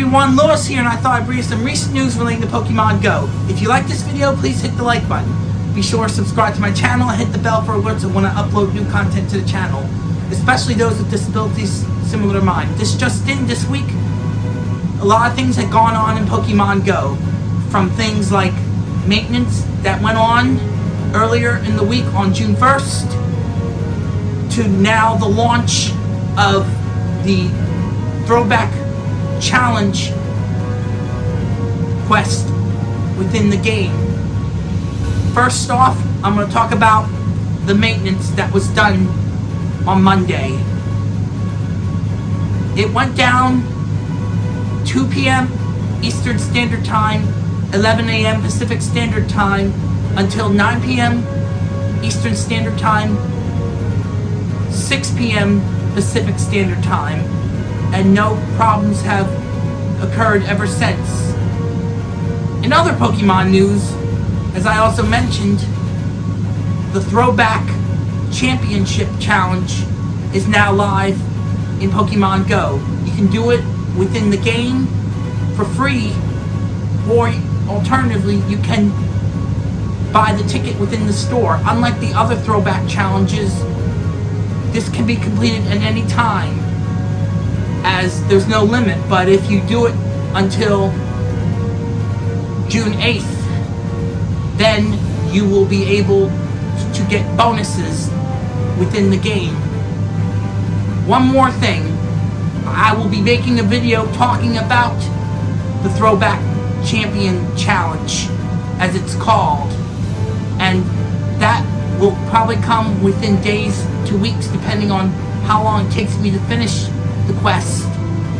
everyone, Lewis here, and I thought I'd bring you some recent news relating to Pokemon Go. If you like this video, please hit the like button. Be sure to subscribe to my channel and hit the bell for alerts when I upload new content to the channel, especially those with disabilities similar to mine. This just in, this week, a lot of things had gone on in Pokemon Go, from things like maintenance that went on earlier in the week on June 1st, to now the launch of the Throwback Challenge quest within the game. First off, I'm going to talk about the maintenance that was done on Monday. It went down 2 p.m. Eastern Standard Time, 11 a.m. Pacific Standard Time, until 9 p.m. Eastern Standard Time, 6 p.m. Pacific Standard Time, and no problems have occurred ever since. In other Pokemon news, as I also mentioned, the Throwback Championship Challenge is now live in Pokemon Go. You can do it within the game for free, or alternatively, you can buy the ticket within the store. Unlike the other Throwback Challenges, this can be completed at any time as there's no limit, but if you do it until June 8th, then you will be able to get bonuses within the game. One more thing, I will be making a video talking about the Throwback Champion Challenge, as it's called, and that will probably come within days to weeks, depending on how long it takes me to finish the quest,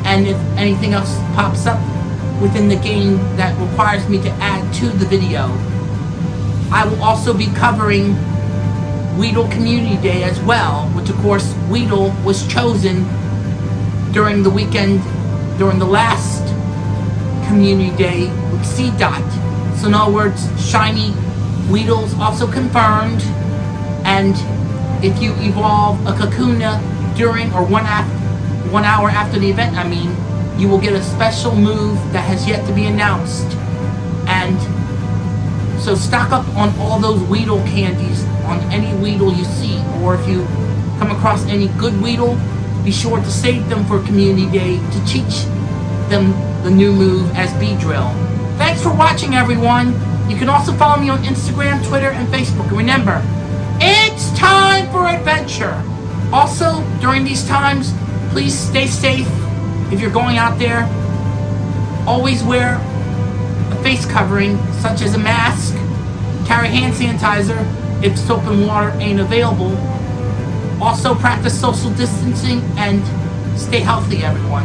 and if anything else pops up within the game that requires me to add to the video. I will also be covering Weedle Community Day as well, which of course Weedle was chosen during the weekend, during the last Community Day with Seedot. So in other words, Shiny Weedle's also confirmed, and if you evolve a Kakuna during or one after one hour after the event, I mean, you will get a special move that has yet to be announced. And so stock up on all those Weedle candies on any Weedle you see. Or if you come across any good Weedle, be sure to save them for Community Day to teach them the new move as Beedrill. Thanks for watching, everyone. You can also follow me on Instagram, Twitter, and Facebook. And remember, it's time for adventure. Also, during these times, Please stay safe if you're going out there. Always wear a face covering, such as a mask. Carry hand sanitizer if soap and water ain't available. Also practice social distancing and stay healthy, everyone.